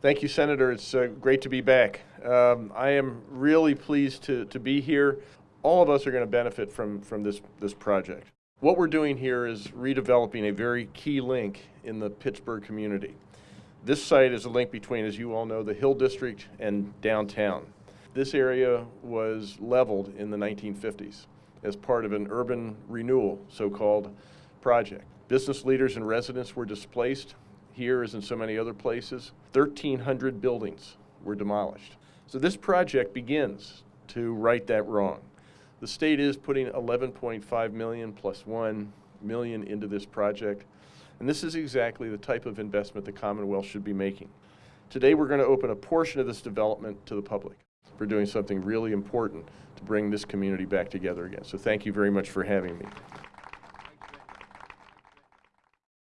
Thank you, Senator. It's uh, great to be back. Um, I am really pleased to, to be here. All of us are going to benefit from, from this, this project. What we're doing here is redeveloping a very key link in the Pittsburgh community. This site is a link between, as you all know, the Hill District and downtown. This area was leveled in the 1950s as part of an urban renewal, so-called project. Business leaders and residents were displaced here as in so many other places. 1,300 buildings were demolished. So this project begins to right that wrong. The state is putting 11.5 million plus 1 million into this project, and this is exactly the type of investment the Commonwealth should be making. Today we're going to open a portion of this development to the public. We're doing something really important to bring this community back together again. So thank you very much for having me.